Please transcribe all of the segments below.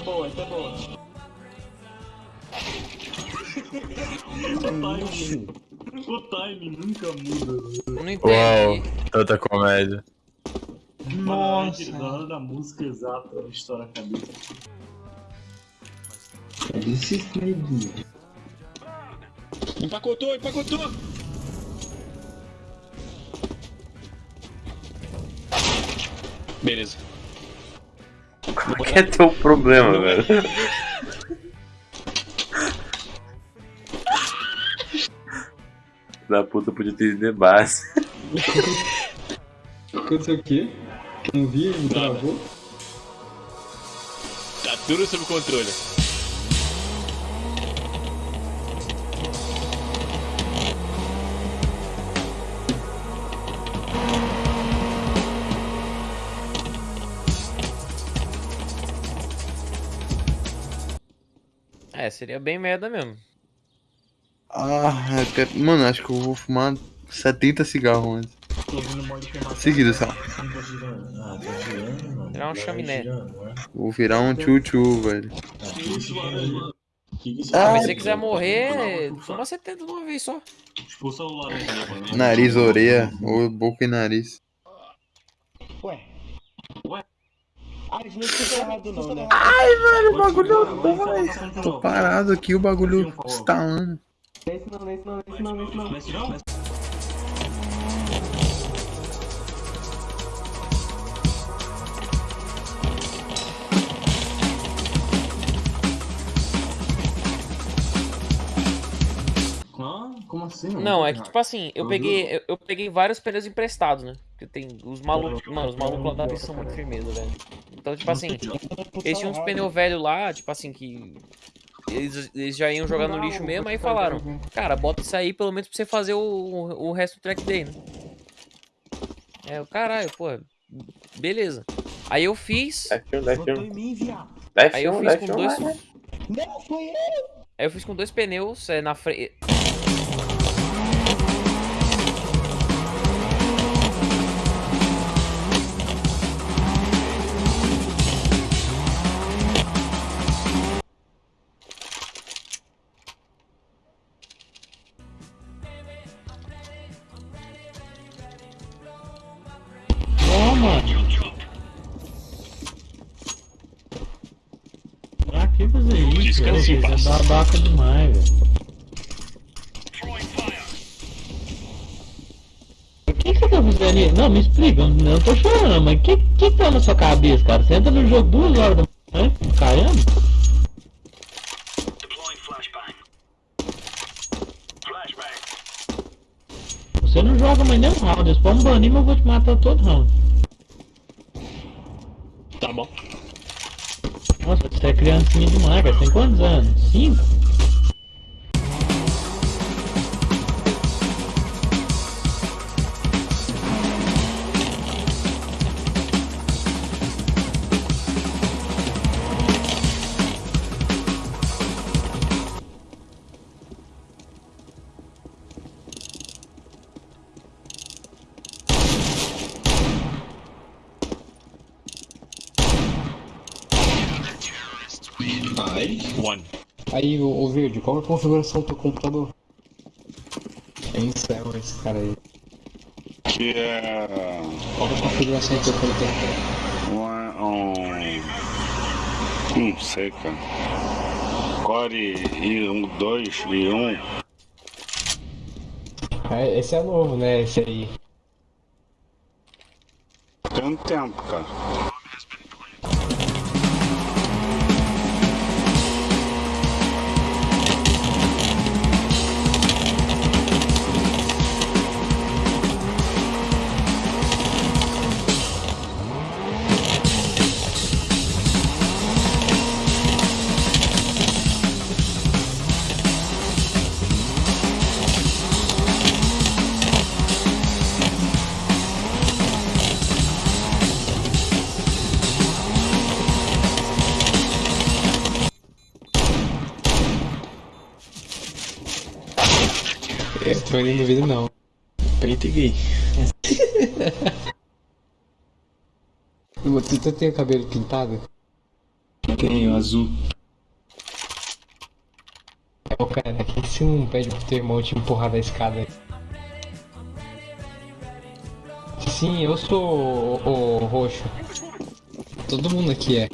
é boa, essa é boa. o timing. O timing nunca muda. Eu não Uau, entendi. tanta comédia. Nossa. Na hora da música exata, estoura a cabeça. Desse Fred. Empacotou, empacotou! Beleza. Qual que é teu problema, velho? Da puta podia ter ido de base. Aconteceu o quê? Não vi, não travou? Tá tudo sob controle. É, seria bem merda mesmo. Ah, quero... Mano, acho que eu vou fumar 70 cigarros antes. Seguido. Ah, tá girando, mano. Virar um chaminé. Vou virar um tchu-tchu, velho. Que isso, mano? Que isso? Ah, mas se você quiser morrer, fuma 70 de uma vez só. Expulsa o laranja ali, mano. Nariz, orelha, ou boca e nariz. Ué. Ué? Ah, eles não escutam errado não, né? Velho, o bagulho vai, Tô parado aqui, o bagulho estalando. Não é esse não, não é esse não, não é esse não, não é esse não. Como assim? mano? Não, é que tipo assim, eu peguei, eu, eu peguei vários pneus emprestados, né? Porque tem os malucos, mano, os malucos lá da vez são muito firmeza, velho. Então, tipo assim, eles tinham uns pneus velhos lá, tipo assim, que eles, eles já iam jogar no lixo mesmo, aí falaram, cara, bota isso aí pelo menos pra você fazer o, o resto do track day, né? É, o caralho, pô, beleza. Aí eu fiz, F1, F1. Votou em mim, viado. aí eu F1, fiz com dois, F1. Não, foi ele. aí eu fiz com dois pneus é, na frente. Mano. Pra que fazer isso? Descanse velho? é babaca demais, velho. O que, você tá fazendo aí? Não, me explica. Eu não tô chorando, mas o que, que tá na sua cabeça, cara? Você entra no jogo duas horas da manhã, caramba. Você não joga mais nem um round. Eles podem banir, mas eu vou te matar todo round. Tá bom. Nossa, você é criancinha demais, cara. Tem quantos anos? Cinco? One. Aí, ô, ô Verde, qual é a configuração do teu computador? É céu esse cara aí. Que é Qual é a configuração do teu computador? um, um. Não sei, cara. Core i1, 2 e 1. É, esse é novo, né? Esse aí. Tem um tempo, cara. Tô indo no vídeo não. Preto e gay. Tu, tu tem o cabelo pintado? Tenho, azul. Ô cara, quem você não pede pro teu irmão te empurrar da escada? Sim, eu sou o, o roxo. Todo mundo aqui é.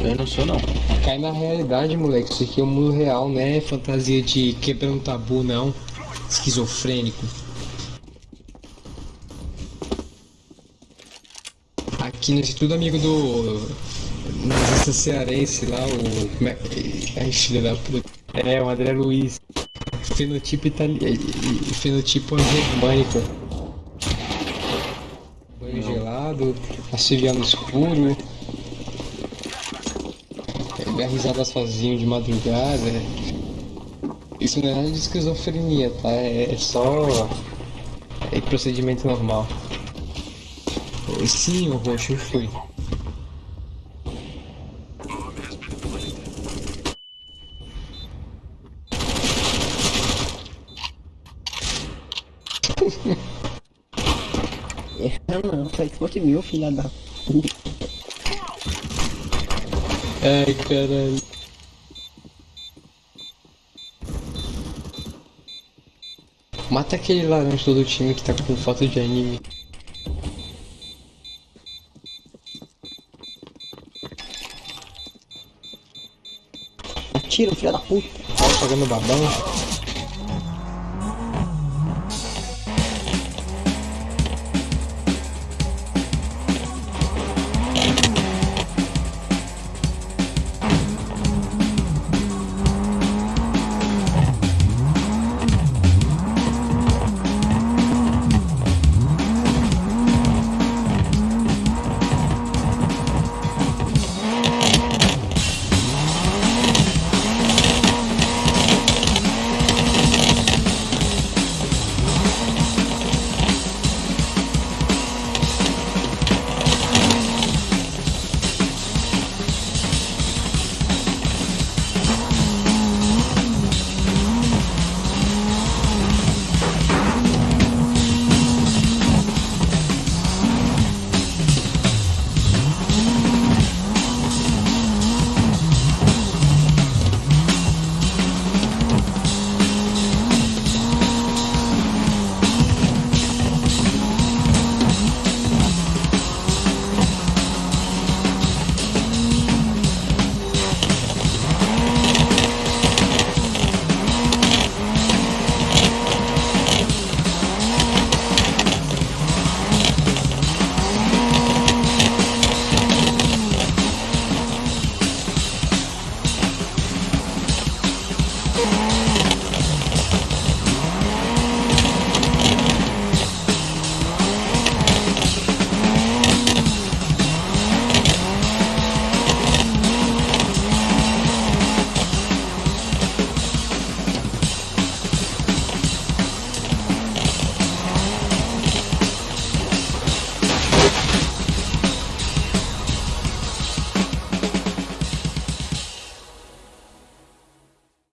Eu não sou, não. Cai na realidade, moleque. Isso aqui é o mundo real, não é fantasia de quebrando tabu, não. Esquizofrênico. Aqui nesse tudo amigo do. Nazista cearense lá, o. Como é que. Ai, filho da puta. É, o André Luiz. Fenotipo italiano. Fenotipo germânico. Banho gelado, no escuro. Dar risada sozinho de madrugada. Isso não é nada de esquizofrenia, tá? É só. É procedimento normal. Sim, o roxo fui. Essa não, só se fosse meu, filha da. Ai, caralho. Mata aquele laranja todo time que tá com foto de anime. Tira, filha da puta. Tá pagando babão.